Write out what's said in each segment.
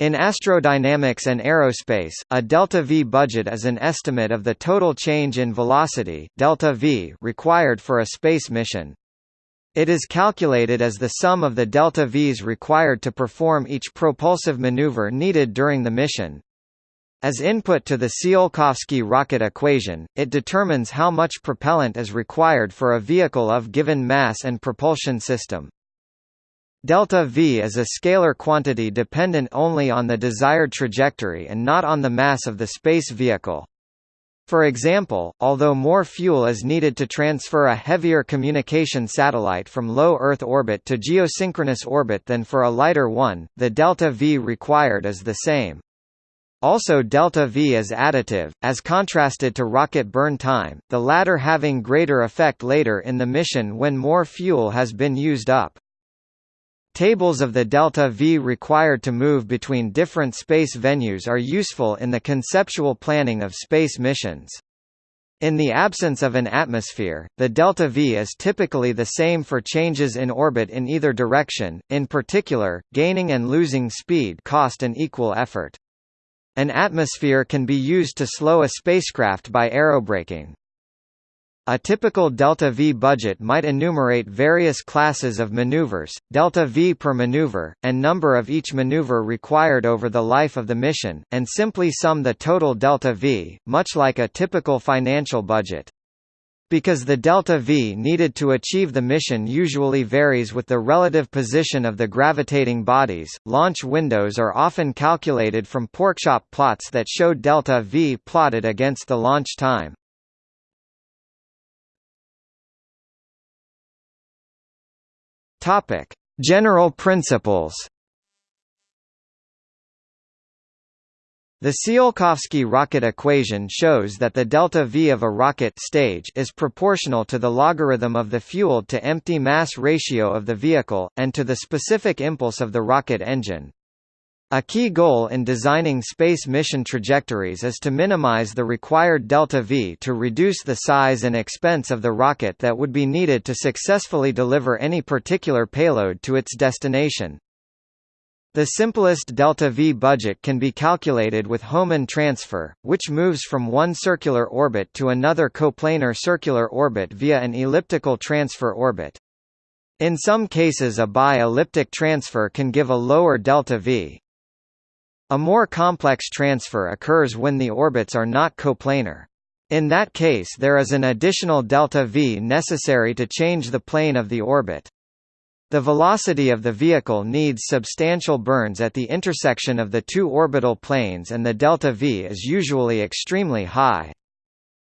In astrodynamics and aerospace, a delta v budget is an estimate of the total change in velocity delta v required for a space mission. It is calculated as the sum of the delta v's required to perform each propulsive maneuver needed during the mission. As input to the Tsiolkovsky rocket equation, it determines how much propellant is required for a vehicle of given mass and propulsion system. Delta V is a scalar quantity dependent only on the desired trajectory and not on the mass of the space vehicle. For example, although more fuel is needed to transfer a heavier communication satellite from low Earth orbit to geosynchronous orbit than for a lighter one, the delta V required is the same. Also delta V is additive, as contrasted to rocket burn time, the latter having greater effect later in the mission when more fuel has been used up. Tables of the delta V required to move between different space venues are useful in the conceptual planning of space missions. In the absence of an atmosphere, the delta V is typically the same for changes in orbit in either direction, in particular, gaining and losing speed cost an equal effort. An atmosphere can be used to slow a spacecraft by aerobraking. A typical delta V budget might enumerate various classes of maneuvers, delta V per maneuver, and number of each maneuver required over the life of the mission, and simply sum the total delta V, much like a typical financial budget. Because the delta V needed to achieve the mission usually varies with the relative position of the gravitating bodies, launch windows are often calculated from porkchop plots that show delta V plotted against the launch time. Topic: General principles. The Tsiolkovsky rocket equation shows that the delta V of a rocket stage is proportional to the logarithm of the fueled-to-empty mass ratio of the vehicle, and to the specific impulse of the rocket engine. A key goal in designing space mission trajectories is to minimize the required delta V to reduce the size and expense of the rocket that would be needed to successfully deliver any particular payload to its destination. The simplest delta V budget can be calculated with Hohmann transfer, which moves from one circular orbit to another coplanar circular orbit via an elliptical transfer orbit. In some cases a bi-elliptic transfer can give a lower delta V. A more complex transfer occurs when the orbits are not coplanar. In that case there is an additional delta v necessary to change the plane of the orbit. The velocity of the vehicle needs substantial burns at the intersection of the two orbital planes and the delta v is usually extremely high.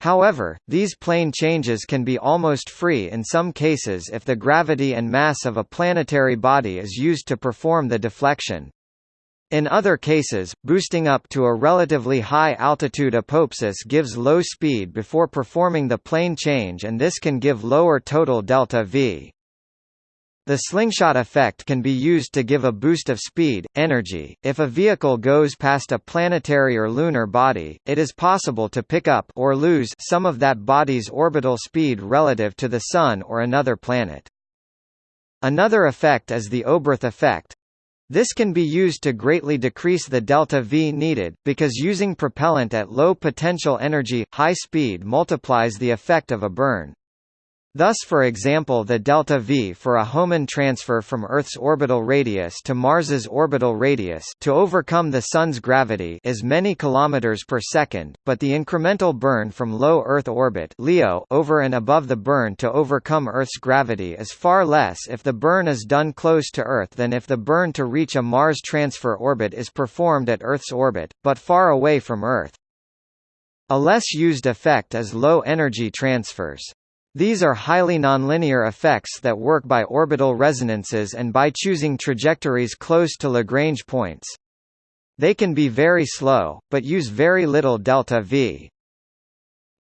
However, these plane changes can be almost free in some cases if the gravity and mass of a planetary body is used to perform the deflection. In other cases, boosting up to a relatively high altitude apoapsis gives low speed before performing the plane change and this can give lower total delta V. The slingshot effect can be used to give a boost of speed, energy. If a vehicle goes past a planetary or lunar body, it is possible to pick up or lose some of that body's orbital speed relative to the Sun or another planet. Another effect is the Oberth effect, this can be used to greatly decrease the delta V needed, because using propellant at low potential energy, high speed multiplies the effect of a burn. Thus for example the delta V for a Hohmann transfer from Earth's orbital radius to Mars's orbital radius to overcome the Sun's gravity is many kilometers per second, but the incremental burn from low Earth orbit LEO over and above the burn to overcome Earth's gravity is far less if the burn is done close to Earth than if the burn to reach a Mars transfer orbit is performed at Earth's orbit, but far away from Earth. A less used effect is low-energy transfers. These are highly nonlinear effects that work by orbital resonances and by choosing trajectories close to Lagrange points. They can be very slow, but use very little delta v.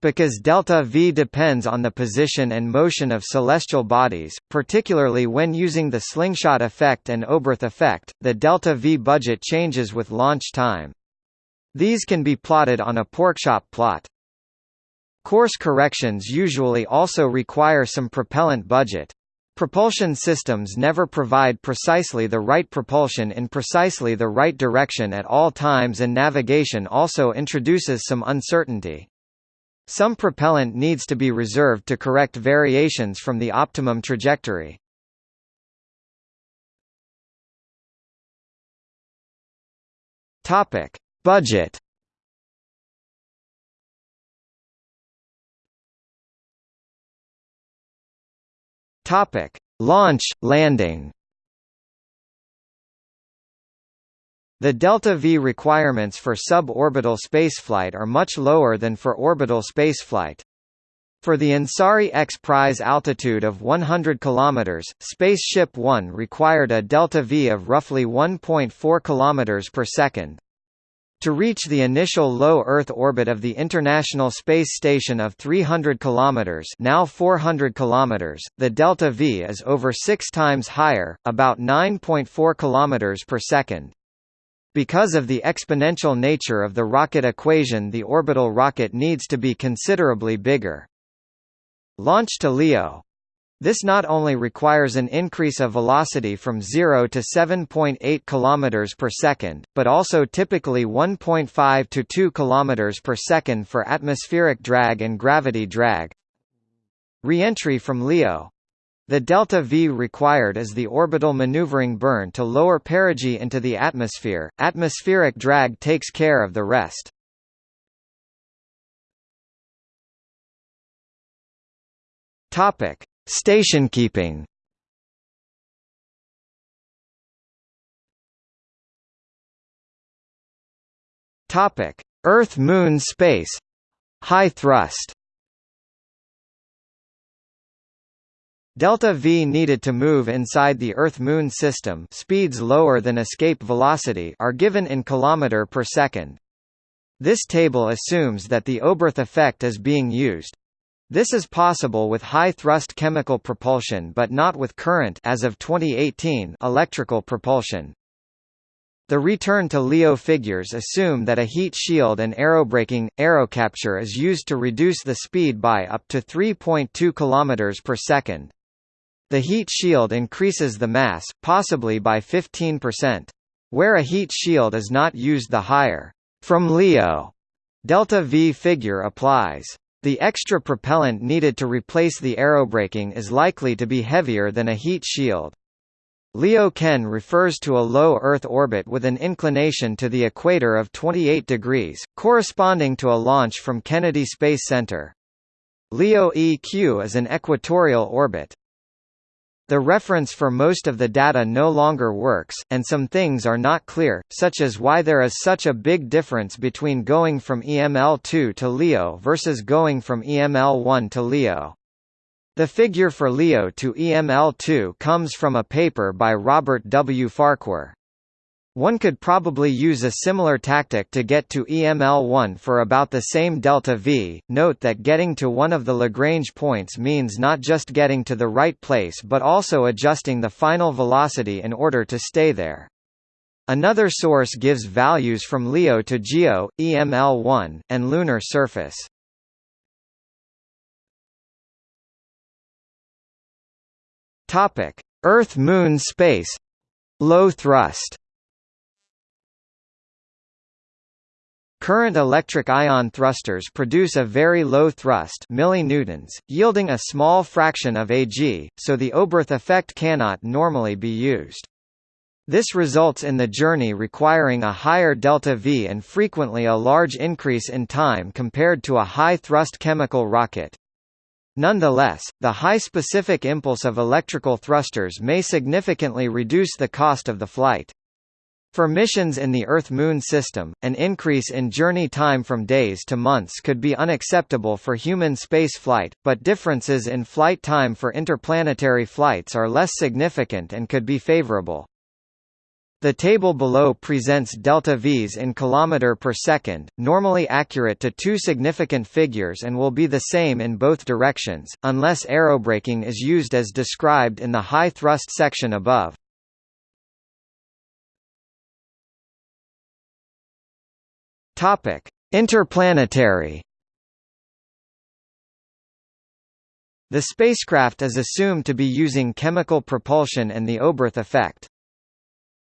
Because delta v depends on the position and motion of celestial bodies, particularly when using the slingshot effect and Oberth effect, the delta v budget changes with launch time. These can be plotted on a porkchop plot. Course corrections usually also require some propellant budget. Propulsion systems never provide precisely the right propulsion in precisely the right direction at all times and navigation also introduces some uncertainty. Some propellant needs to be reserved to correct variations from the optimum trajectory. Topic: Budget. Topic: Launch, landing. The delta-v requirements for suborbital spaceflight are much lower than for orbital spaceflight. For the Ansari X Prize altitude of 100 km, Spaceship One required a delta-v of roughly 1.4 km per second. To reach the initial low Earth orbit of the International Space Station of 300 km now 400 km, the delta-v is over six times higher, about 9.4 km per second. Because of the exponential nature of the rocket equation the orbital rocket needs to be considerably bigger. Launch to LEO this not only requires an increase of velocity from 0 to 7.8 km per second, but also typically 1.5 to 2 km per second for atmospheric drag and gravity drag. Re-entry from LEO the delta V required is the orbital maneuvering burn to lower perigee into the atmosphere. Atmospheric drag takes care of the rest. Topic: Stationkeeping. Topic: Earth-Moon space. High thrust. Delta V needed to move inside the Earth-Moon system speeds lower than escape velocity are given in km per second. This table assumes that the Oberth effect is being used. This is possible with high-thrust chemical propulsion but not with current as of 2018 electrical propulsion. The return to LEO figures assume that a heat shield and aerobraking, aerocapture is used to reduce the speed by up to 3.2 km per second. The heat shield increases the mass, possibly by 15%. Where a heat shield is not used the higher from LEO delta V figure applies. The extra propellant needed to replace the aerobraking is likely to be heavier than a heat shield. LEO-KEN refers to a low Earth orbit with an inclination to the equator of 28 degrees, corresponding to a launch from Kennedy Space Center. LEO-EQ is an equatorial orbit. The reference for most of the data no longer works, and some things are not clear, such as why there is such a big difference between going from EML2 to LEO versus going from EML1 to LEO. The figure for LEO to EML2 comes from a paper by Robert W. Farquhar. One could probably use a similar tactic to get to EML1 for about the same delta V. Note that getting to one of the Lagrange points means not just getting to the right place but also adjusting the final velocity in order to stay there. Another source gives values from LEO to GEO, EML1, and lunar surface. Topic: Earth-Moon space. Low thrust. Current electric ion thrusters produce a very low thrust millinewtons, yielding a small fraction of Ag, so the Oberth effect cannot normally be used. This results in the journey requiring a higher delta V and frequently a large increase in time compared to a high-thrust chemical rocket. Nonetheless, the high specific impulse of electrical thrusters may significantly reduce the cost of the flight. For missions in the Earth-Moon system, an increase in journey time from days to months could be unacceptable for human spaceflight, but differences in flight time for interplanetary flights are less significant and could be favorable. The table below presents delta V's in kilometer per second, normally accurate to two significant figures and will be the same in both directions, unless aerobraking is used as described in the high thrust section above. Topic: Interplanetary. The spacecraft is assumed to be using chemical propulsion and the Oberth effect.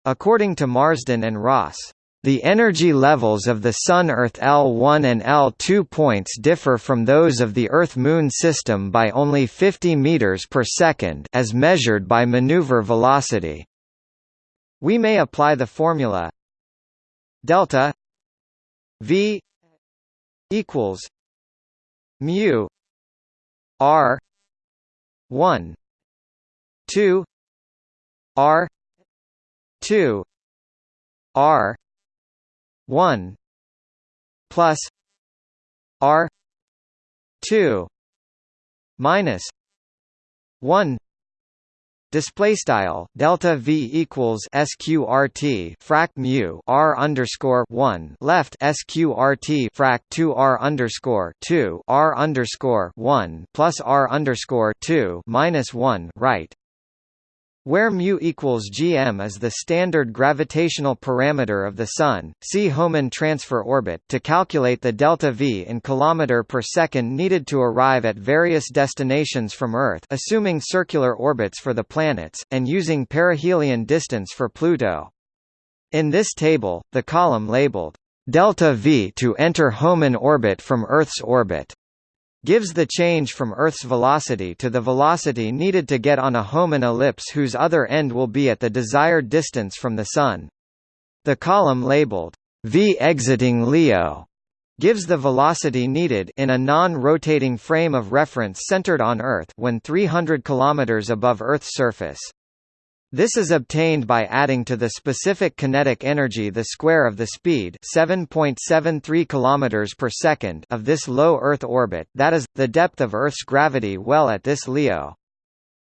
According to Marsden and Ross, the energy levels of the Sun-Earth L1 and L2 points differ from those of the Earth-Moon system by only 50 meters per second as measured by maneuver velocity. We may apply the formula delta v equals mu r 1 2 r 2 r 1 plus R two minus one Display style delta v equals sqrt frac mu r underscore one. Left sqrt frac two r underscore two r underscore one plus r underscore two minus one right where mu equals gm is the standard gravitational parameter of the Sun, see Hohmann transfer orbit to calculate the delta v in kilometer per second needed to arrive at various destinations from Earth assuming circular orbits for the planets, and using perihelion distance for Pluto. In this table, the column labeled delta v to enter Hohmann orbit from Earth's orbit gives the change from Earth's velocity to the velocity needed to get on a Hohmann ellipse whose other end will be at the desired distance from the Sun. The column labeled v exiting LEO gives the velocity needed in a non-rotating frame of reference centered on Earth when 300 km above Earth's surface. This is obtained by adding to the specific kinetic energy the square of the speed 7.73 km per second of this low Earth orbit that is, the depth of Earth's gravity well at this LEO.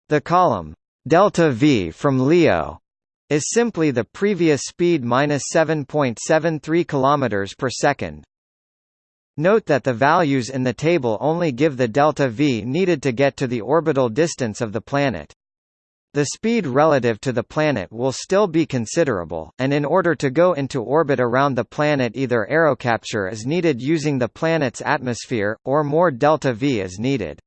The column delta v from LEO is simply the previous speed minus 7.73 km per second. Note that the values in the table only give the delta v needed to get to the orbital distance of the planet. The speed relative to the planet will still be considerable, and in order to go into orbit around the planet either aerocapture is needed using the planet's atmosphere, or more delta-v is needed.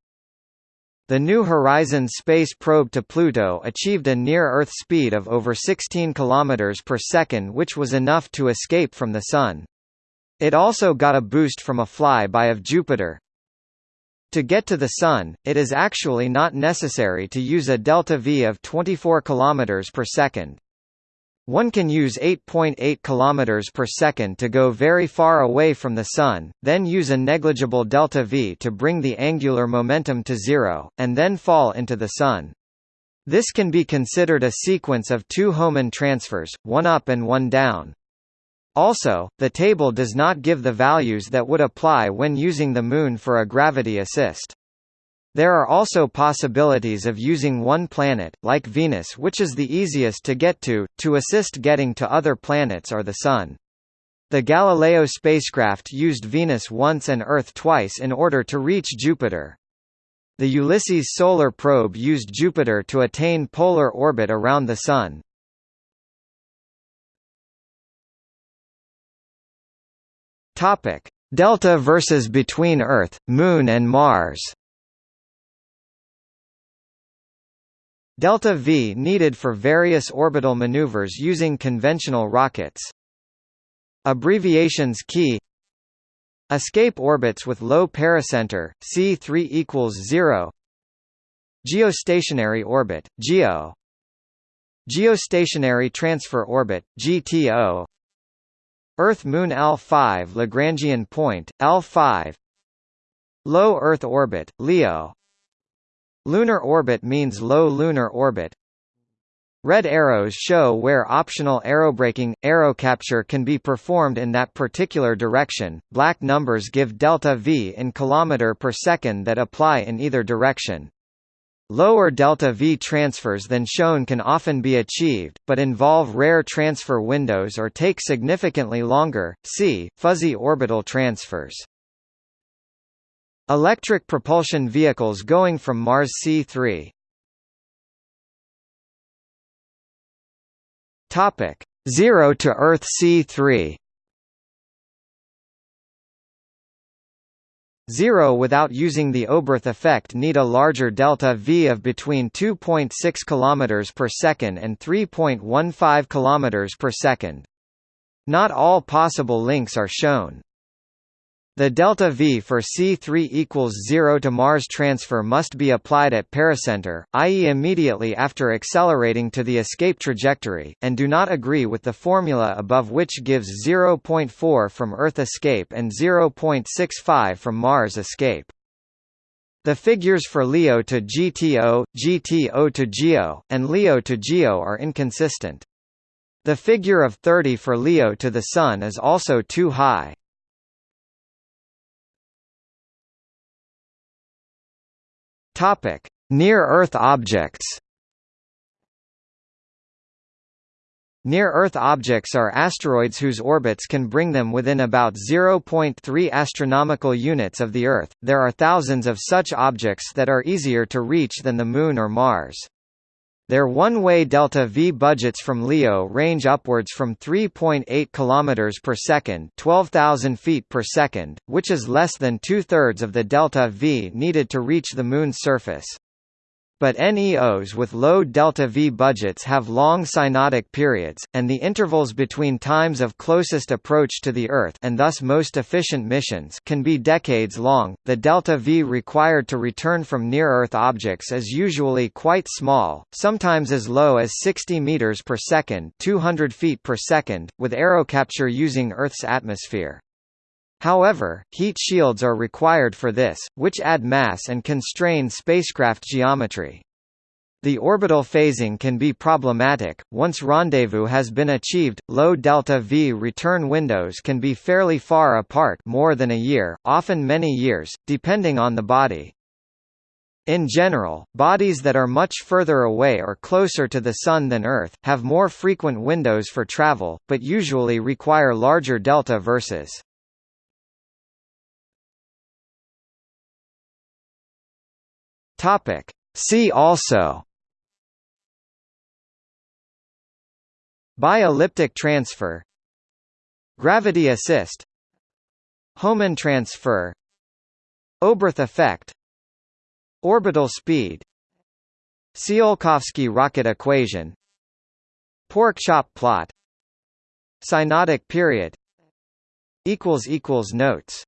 The New Horizons space probe to Pluto achieved a near-Earth speed of over 16 km per second which was enough to escape from the Sun. It also got a boost from a fly-by of Jupiter, to get to the Sun, it is actually not necessary to use a delta-v of 24 km per second. One can use 8.8 .8 km per second to go very far away from the Sun, then use a negligible delta-v to bring the angular momentum to zero, and then fall into the Sun. This can be considered a sequence of two Hohmann transfers, one up and one down. Also, the table does not give the values that would apply when using the Moon for a gravity assist. There are also possibilities of using one planet, like Venus which is the easiest to get to, to assist getting to other planets or the Sun. The Galileo spacecraft used Venus once and Earth twice in order to reach Jupiter. The Ulysses solar probe used Jupiter to attain polar orbit around the Sun. Topic: Delta versus between Earth, Moon and Mars. Delta V needed for various orbital maneuvers using conventional rockets. Abbreviations key. Escape orbits with low pericenter, C3 equals 0 Geostationary orbit, GEO Geostationary transfer orbit, GTO Earth-Moon L5 Lagrangian point, L5 Low Earth orbit, LEO. Lunar orbit means low lunar orbit. Red arrows show where optional aerobraking, aerocapture can be performed in that particular direction, black numbers give delta v in kilometer per second that apply in either direction. Lower delta-v transfers than shown can often be achieved, but involve rare transfer windows or take significantly longer. See fuzzy orbital transfers. Electric propulsion vehicles going from Mars C3. Topic: 0 to Earth C3. Zero without using the Oberth effect need a larger delta V of between 2.6 km per second and 3.15 km per second. Not all possible links are shown. The delta V for C3 equals 0 to Mars transfer must be applied at pericenter, i.e. immediately after accelerating to the escape trajectory, and do not agree with the formula above which gives 0.4 from Earth escape and 0.65 from Mars escape. The figures for LEO to GTO, GTO to GEO, and LEO to GEO are inconsistent. The figure of 30 for LEO to the Sun is also too high. Topic: Near-Earth objects. Near-Earth objects are asteroids whose orbits can bring them within about 0.3 astronomical units of the Earth. There are thousands of such objects that are easier to reach than the Moon or Mars. Their one-way delta V budgets from LEO range upwards from 3.8 km per second, 12,000 feet per second, which is less than two-thirds of the delta V needed to reach the Moon's surface. But NEOs with low delta-V budgets have long synodic periods, and the intervals between times of closest approach to the Earth and thus most efficient missions can be decades long. The delta-V required to return from near-Earth objects is usually quite small, sometimes as low as 60 meters per second, 200 feet per second, with aerocapture using Earth's atmosphere. However, heat shields are required for this, which add mass and constrain spacecraft geometry. The orbital phasing can be problematic. Once rendezvous has been achieved, low delta V return windows can be fairly far apart, more than a year, often many years, depending on the body. In general, bodies that are much further away or closer to the Sun than Earth, have more frequent windows for travel, but usually require larger delta verses. Topic. See also. Bi-elliptic transfer. Gravity assist. Hohmann transfer. Oberth effect. Orbital speed. Tsiolkovsky rocket equation. Pork chop plot. Synodic period. Notes